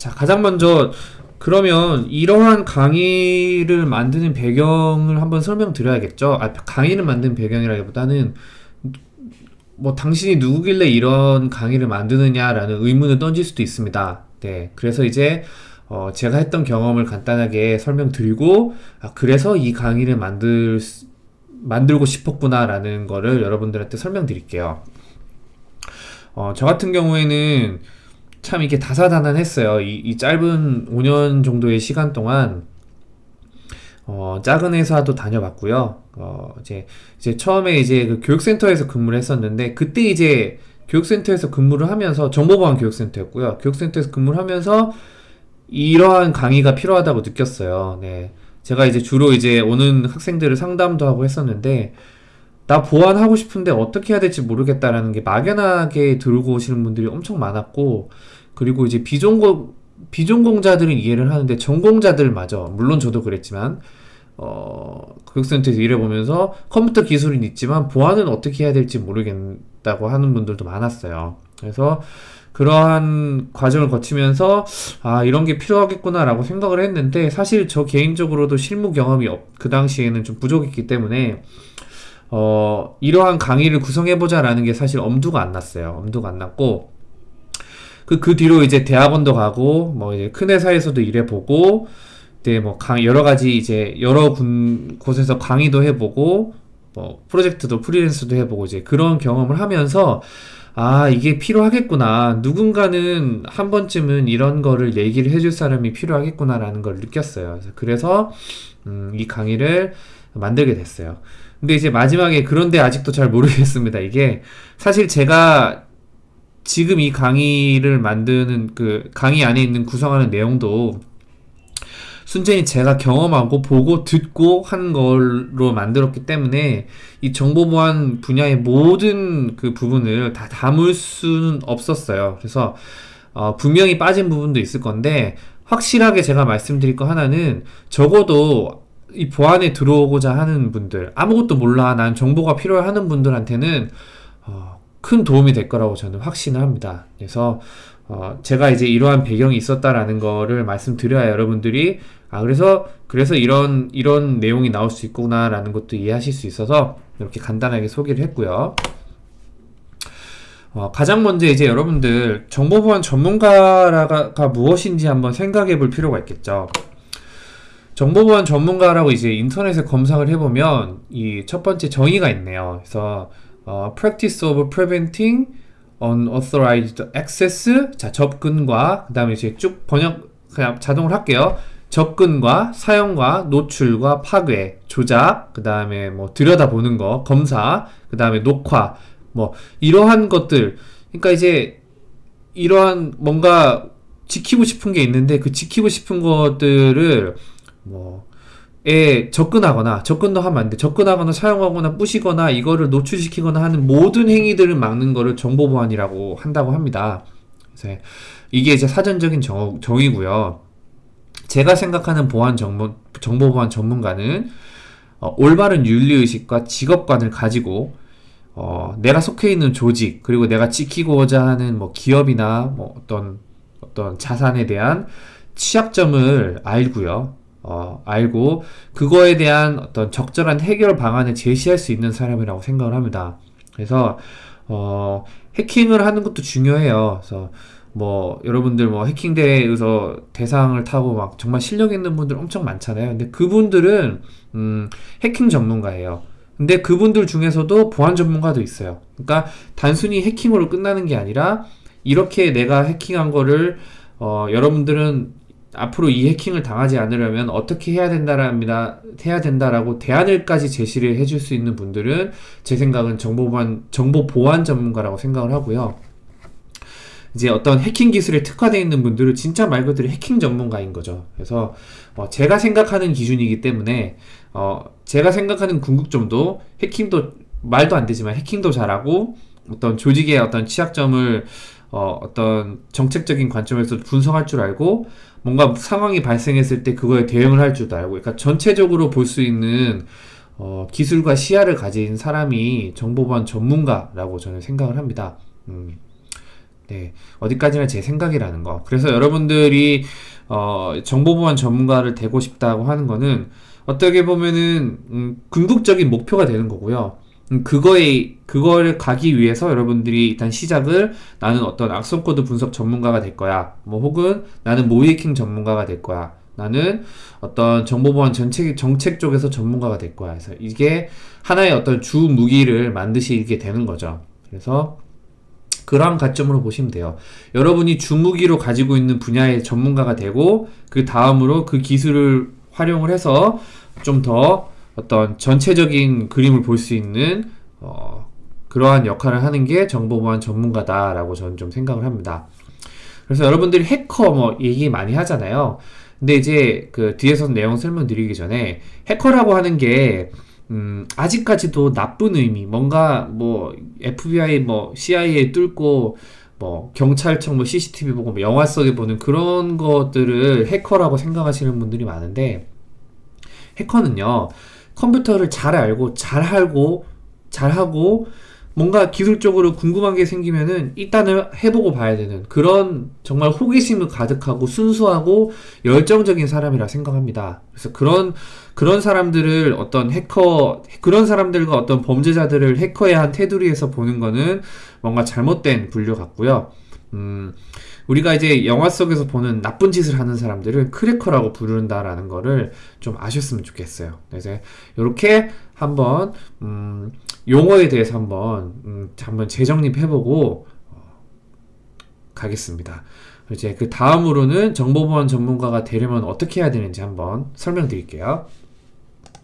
자, 가장 먼저 그러면 이러한 강의를 만드는 배경을 한번 설명드려야겠죠. 아, 강의를 만든 배경이라기보다는 뭐 당신이 누구길래 이런 강의를 만드느냐라는 의문을 던질 수도 있습니다. 네, 그래서 이제 어, 제가 했던 경험을 간단하게 설명드리고 아, 그래서 이 강의를 만들 수- 만들고 싶었구나 라는 거를 여러분들한테 설명드릴게요. 어, 저 같은 경우에는 참 이게 다사다난했어요. 이, 이 짧은 5년 정도의 시간 동안 어, 작은 회사도 다녀봤고요. 어, 이제, 이제 처음에 이제 그 교육센터에서 근무를 했었는데, 그때 이제 교육센터에서 근무를 하면서, 정보보안 교육센터였고요. 교육센터에서 근무를 하면서 이러한 강의가 필요하다고 느꼈어요. 네. 제가 이제 주로 이제 오는 학생들을 상담도 하고 했었는데, 나 보안하고 싶은데 어떻게 해야 될지 모르겠다라는 게 막연하게 들고 오시는 분들이 엄청 많았고, 그리고 이제 비전공, 비전공자들은 이해를 하는데 전공자들마저, 물론 저도 그랬지만, 어, 교육센터에서 일해보면서 컴퓨터 기술은 있지만 보안은 어떻게 해야 될지 모르겠다고 하는 분들도 많았어요. 그래서 그러한 과정을 거치면서 아, 이런 게 필요하겠구나 라고 생각을 했는데 사실 저 개인적으로도 실무 경험이 없, 그 당시에는 좀 부족했기 때문에 어, 이러한 강의를 구성해보자 라는 게 사실 엄두가 안 났어요. 엄두가 안 났고 그, 그 뒤로 이제 대학원도 가고 뭐 이제 큰 회사에서도 일해보고 그때 뭐 강, 여러 가지 이제 여러 군, 곳에서 강의도 해보고 뭐 프로젝트도 프리랜서도 해보고 이제 그런 경험을 하면서 아 이게 필요하겠구나. 누군가는 한 번쯤은 이런 거를 얘기를 해줄 사람이 필요하겠구나라는 걸 느꼈어요. 그래서 음, 이 강의를 만들게 됐어요 근데 이제 마지막에 그런데 아직도 잘 모르겠습니다 이게 사실 제가 지금 이 강의를 만드는 그 강의 안에 있는 구성하는 내용도 순전히 제가 경험하고 보고 듣고 한 걸로 만들었기 때문에 이 정보보안 분야의 모든 그 부분을 다 담을 수는 없었어요. 그래서 어, 분명히 빠진 부분도 있을 건데 확실하게 제가 말씀드릴 거 하나는 적어도 이 보안에 들어오고자 하는 분들 아무것도 몰라 난 정보가 필요해 하는 분들한테는 어, 큰 도움이 될 거라고 저는 확신을 합니다. 그래서 어, 제가 이제 이러한 배경이 있었다라는 거를 말씀드려야 여러분들이 아 그래서 그래서 이런 이런 내용이 나올 수 있구나 라는 것도 이해하실 수 있어서 이렇게 간단하게 소개를 했고요. 어, 가장 먼저 이제 여러분들 정보보안 전문가가 무엇인지 한번 생각해 볼 필요가 있겠죠. 정보보안 전문가라고 이제 인터넷에 검색을 해보면 이 첫 번째 정의가 있네요. 그래서 어, practice of preventing unauthorized access 자 접근과 그 다음에 이제 쭉 번역 그냥 자동으로 할게요. 접근과 사용과 노출과 파괴, 조작, 그 다음에 뭐 들여다보는 거, 검사, 그 다음에 녹화, 뭐 이러한 것들. 그러니까 이제 이러한 뭔가 지키고 싶은 게 있는데 그 지키고 싶은 것들을 뭐 에 접근하거나 접근도 하면 안 돼. 접근하거나 사용하거나 부시거나 이거를 노출시키거나 하는 모든 행위들을 막는 거를 정보보안이라고 한다고 합니다. 그래서 이게 이제 사전적인 정, 정의고요. 제가 생각하는 보안 정보, 정보보안 전문가는 어, 올바른 윤리의식과 직업관을 가지고 어, 내가 속해 있는 조직 그리고 내가 지키고자 하는 뭐 기업이나 뭐 어떤 어떤 자산에 대한 취약점을 알고요. 어, 알고 그거에 대한 어떤 적절한 해결 방안을 제시할 수 있는 사람이라고 생각을 합니다. 그래서 어, 해킹을 하는 것도 중요해요. 그래서 뭐 여러분들 뭐 해킹 대회에서 대상을 타고 막 정말 실력 있는 분들 엄청 많잖아요. 근데 그분들은 음, 해킹 전문가예요. 근데 그분들 중에서도 보안 전문가도 있어요. 그러니까 단순히 해킹으로 끝나는 게 아니라 이렇게 내가 해킹한 거를 어, 여러분들은 앞으로 이 해킹을 당하지 않으려면 어떻게 해야 된다랍니다. 해야 된다라고 대안을까지 제시를 해줄 수 있는 분들은 제 생각은 정보보안 정보 보안 전문가라고 생각을 하고요. 이제 어떤 해킹 기술에 특화되어 있는 분들은 진짜 말 그대로 해킹 전문가인 거죠. 그래서 어, 제가 생각하는 기준이기 때문에 어, 제가 생각하는 궁극점도 해킹도 말도 안 되지만 해킹도 잘하고 어떤 조직의 어떤 취약점을 어, 어떤 정책적인 관점에서 분석할 줄 알고 뭔가 상황이 발생했을 때 그거에 대응을 할 줄도 알고 그러니까 전체적으로 볼 수 있는 어, 기술과 시야를 가진 사람이 정보보안 전문가라고 저는 생각을 합니다. 음. 네, 어디까지나 제 생각이라는 거. 그래서 여러분들이 어, 정보보안 전문가를 되고 싶다고 하는 거는 어떻게 보면은 음, 궁극적인 목표가 되는 거고요. 음, 그거에 그거를 가기 위해서 여러분들이 일단 시작을 나는 어떤 악성 코드 분석 전문가가 될 거야. 뭐 혹은 나는 모의해킹 전문가가 될 거야. 나는 어떤 정보보안 전체 정책 쪽에서 전문가가 될 거야. 그래서 이게 하나의 어떤 주 무기를 만드시게 되는 거죠. 그래서 그런 관점으로 보시면 돼요. 여러분이 주무기로 가지고 있는 분야의 전문가가 되고 그 다음으로 그 기술을 활용을 해서 좀더 어떤 전체적인 그림을 볼 수 있는 어, 그러한 역할을 하는 게 정보보안 전문가다라고 저는 좀 생각을 합니다. 그래서 여러분들이 해커 뭐 얘기 많이 하잖아요. 근데 이제 그 뒤에서 내용 설명드리기 전에 해커라고 하는 게 음, 아직까지도 나쁜 의미, 뭔가 뭐 FBI 뭐 CIA 뚫고 뭐 경찰청 뭐 CCTV 보고 뭐 영화 속에 보는 그런 것들을 해커라고 생각하시는 분들이 많은데 해커는요 컴퓨터를 잘 알고 잘 알고 잘 하고 뭔가 기술적으로 궁금한 게 생기면은 일단은 해보고 봐야 되는 그런 정말 호기심을 가득하고 순수하고 열정적인 사람이라 생각합니다. 그래서 그런 그런 사람들을 어떤 해커 그런 사람들과 어떤 범죄자들을 해커의 한 테두리에서 보는 거는 뭔가 잘못된 분류 같고요. 음, 우리가 이제 영화 속에서 보는 나쁜 짓을 하는 사람들을 크래커라고 부른다라는 거를 좀 아셨으면 좋겠어요. 그래서 이렇게 한번 음, 용어에 대해서 한번 음, 한번 재정립해보고 어, 가겠습니다. 이제 그 다음으로는 정보보안 전문가가 되려면 어떻게 해야 되는지 한번 설명드릴게요.